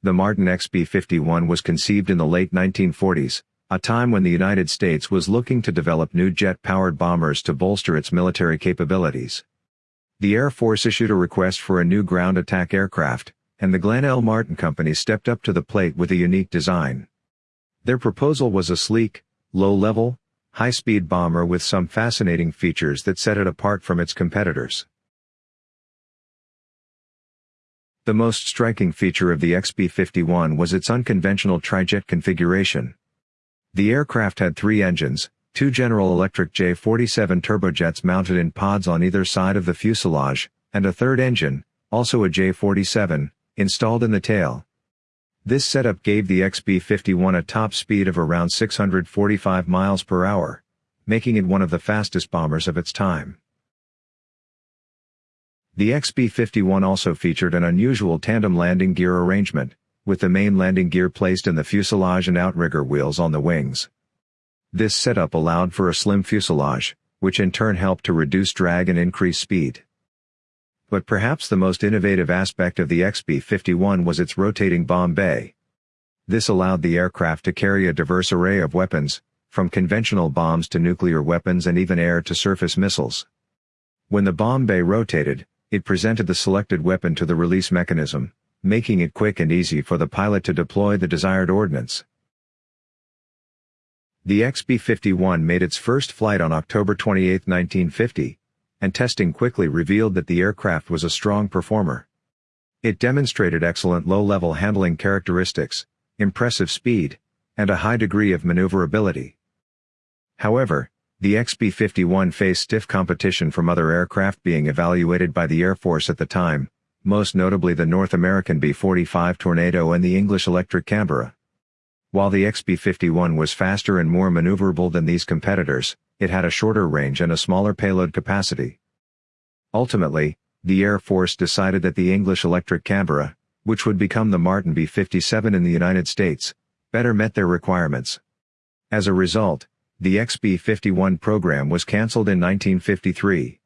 The Martin XB-51 was conceived in the late 1940s, a time when the United States was looking to develop new jet-powered bombers to bolster its military capabilities. The Air Force issued a request for a new ground attack aircraft, and the Glenn L. Martin Company stepped up to the plate with a unique design. Their proposal was a sleek, low-level, high-speed bomber with some fascinating features that set it apart from its competitors. The most striking feature of the XB-51 was its unconventional trijet configuration. The aircraft had three engines, two General Electric J-47 turbojets mounted in pods on either side of the fuselage, and a third engine, also a J-47, installed in the tail. This setup gave the XB-51 a top speed of around 645 miles per hour, making it one of the fastest bombers of its time. The XB-51 also featured an unusual tandem landing gear arrangement, with the main landing gear placed in the fuselage and outrigger wheels on the wings. This setup allowed for a slim fuselage, which in turn helped to reduce drag and increase speed. But perhaps the most innovative aspect of the XB-51 was its rotating bomb bay. This allowed the aircraft to carry a diverse array of weapons, from conventional bombs to nuclear weapons and even air-to-surface missiles. When the bomb bay rotated, it presented the selected weapon to the release mechanism, making it quick and easy for the pilot to deploy the desired ordnance. The XB-51 made its first flight on October 28, 1950, and testing quickly revealed that the aircraft was a strong performer. It demonstrated excellent low-level handling characteristics, impressive speed, and a high degree of maneuverability. However, the XB-51 faced stiff competition from other aircraft being evaluated by the Air Force at the time, most notably the North American B-45 Tornado and the English Electric Canberra. While the XB-51 was faster and more maneuverable than these competitors, it had a shorter range and a smaller payload capacity. Ultimately, the Air Force decided that the English Electric Canberra, which would become the Martin B-57 in the United States, better met their requirements. As a result, the XB-51 program was cancelled in 1953.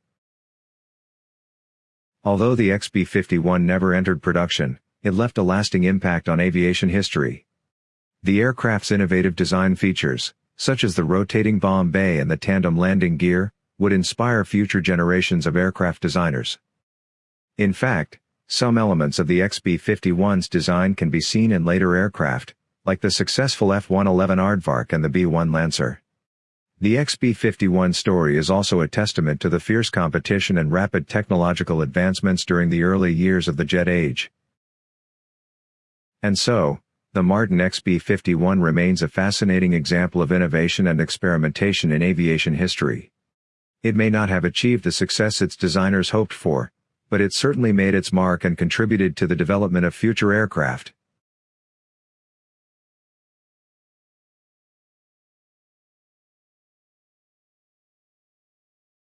Although the XB-51 never entered production, it left a lasting impact on aviation history. The aircraft's innovative design features, such as the rotating bomb bay and the tandem landing gear, would inspire future generations of aircraft designers. In fact, some elements of the XB-51's design can be seen in later aircraft, like the successful F-111 Aardvark and the B-1 Lancer. The XB-51 story is also a testament to the fierce competition and rapid technological advancements during the early years of the jet age. And so, the Martin XB-51 remains a fascinating example of innovation and experimentation in aviation history. It may not have achieved the success its designers hoped for, but it certainly made its mark and contributed to the development of future aircraft.